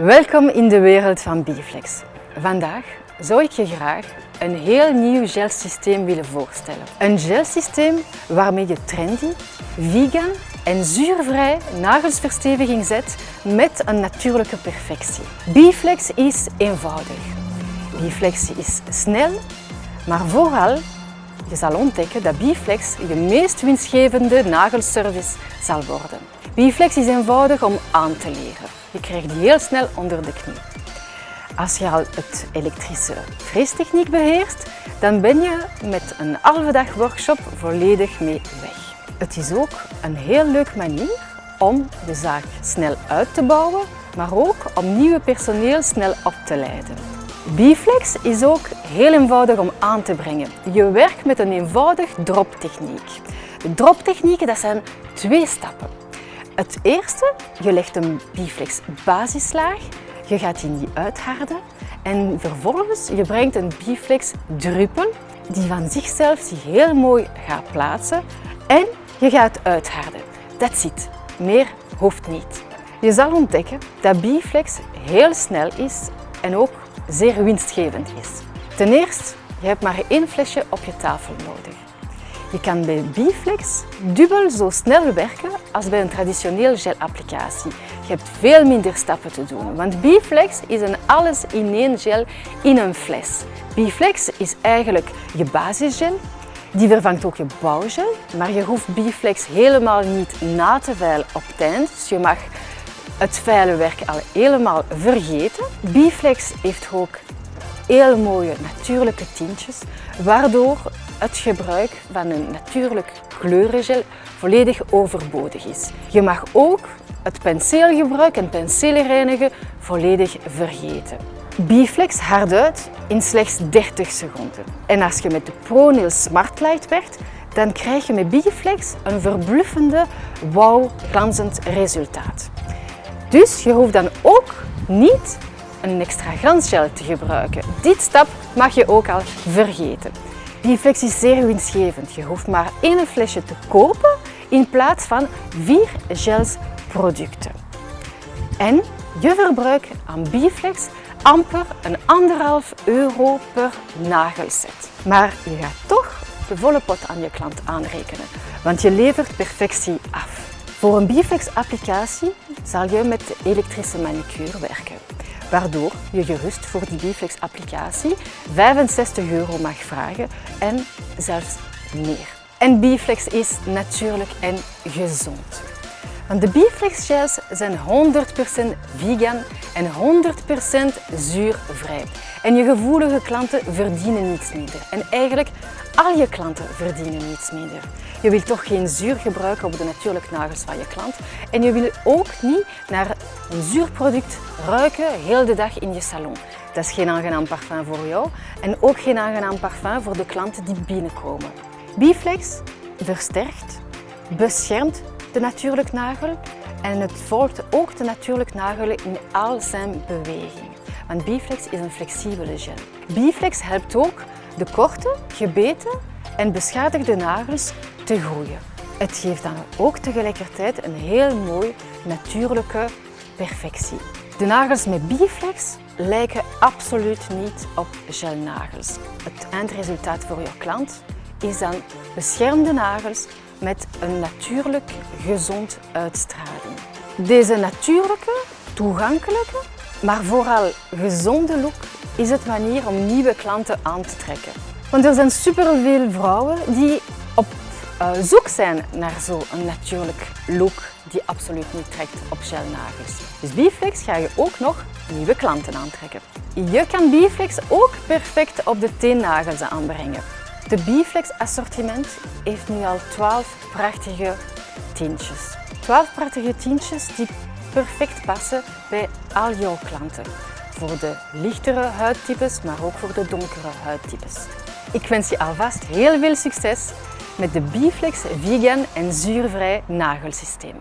Welkom in de wereld van Biflex. Vandaag zou ik je graag een heel nieuw gelsysteem willen voorstellen. Een gelsysteem waarmee je trendy, vegan en zuurvrij nagelsversteviging zet met een natuurlijke perfectie. Biflex is eenvoudig. Biflex is snel, maar vooral je zal ontdekken dat Biflex je meest winstgevende nagelservice zal worden. Biflex is eenvoudig om aan te leren. Je krijgt die heel snel onder de knie. Als je al het elektrische freestechniek beheerst, dan ben je met een halve dag workshop volledig mee weg. Het is ook een heel leuke manier om de zaak snel uit te bouwen, maar ook om nieuwe personeel snel op te leiden. Biflex is ook heel eenvoudig om aan te brengen. Je werkt met een eenvoudig droptechniek. De droptechnieken dat zijn twee stappen. Het eerste, je legt een Biflex basislaag, je gaat die niet uitharden en vervolgens je brengt een Biflex druppel die van zichzelf zich heel mooi gaat plaatsen en je gaat uitharden. That's it. Meer hoeft niet. Je zal ontdekken dat Biflex heel snel is en ook zeer winstgevend is. Ten eerste, je hebt maar één flesje op je tafel nodig. Je kan bij Biflex dubbel zo snel werken als bij een traditioneel gelapplicatie. Je hebt veel minder stappen te doen, want Biflex is een alles-in-één gel in een fles. Biflex is eigenlijk je basisgel, die vervangt ook je bouwgel, maar je hoeft Biflex helemaal niet na te veilen op eind. Dus je mag het vuile werk al helemaal vergeten. Biflex heeft ook heel mooie natuurlijke tintjes, waardoor het gebruik van een natuurlijk kleurengel volledig overbodig is. Je mag ook het penseelgebruik en penseelreinigen volledig vergeten. Biflex hardt uit in slechts 30 seconden. En als je met de ProNail Smart werkt, dan krijg je met Biflex een verbluffende, wauw glanzend resultaat. Dus je hoeft dan ook niet een extra glansgel te gebruiken. Dit stap mag je ook al vergeten. Biflex is zeer winstgevend. Je hoeft maar één flesje te kopen in plaats van vier gelsproducten. En je verbruikt aan Biflex amper een anderhalf euro per nagelset. Maar je gaat toch de volle pot aan je klant aanrekenen, want je levert perfectie af. Voor een Biflex applicatie zal je met de elektrische manicure werken, waardoor je gerust voor die Biflex applicatie 65 euro mag vragen en zelfs meer. En Biflex is natuurlijk en gezond. Want de gels zijn 100% vegan en 100% zuurvrij. En je gevoelige klanten verdienen niets minder. En eigenlijk al je klanten verdienen niets minder. Je wilt toch geen zuur gebruiken op de natuurlijke nagels van je klant. En je wil ook niet naar een zuurproduct ruiken heel de dag in je salon. Dat is geen aangenaam parfum voor jou en ook geen aangenaam parfum voor de klanten die binnenkomen. Biflex versterkt, beschermt de natuurlijke nagel en het volgt ook de natuurlijke nagel in al zijn bewegingen. Want Biflex is een flexibele gel. Biflex helpt ook de korte, gebeten en beschadigde nagels te groeien. Het geeft dan ook tegelijkertijd een heel mooi natuurlijke perfectie. De nagels met Biflex lijken absoluut niet op gelnagels. Het eindresultaat voor je klant is dan beschermde nagels met een natuurlijk gezond uitstraling. Deze natuurlijke, toegankelijke, maar vooral gezonde look is het manier om nieuwe klanten aan te trekken. Want er zijn superveel vrouwen die op uh, zoek zijn naar zo'n natuurlijk look die absoluut niet trekt op gelnagels. Dus Biflex ga je ook nog nieuwe klanten aantrekken. Je kan Biflex ook perfect op de teennagels aanbrengen. De Biflex assortiment heeft nu al 12 prachtige tintjes. 12 prachtige tintjes die perfect passen bij al jouw klanten. Voor de lichtere huidtypes, maar ook voor de donkere huidtypes. Ik wens je alvast heel veel succes met de Biflex vegan en zuurvrij nagelsysteem.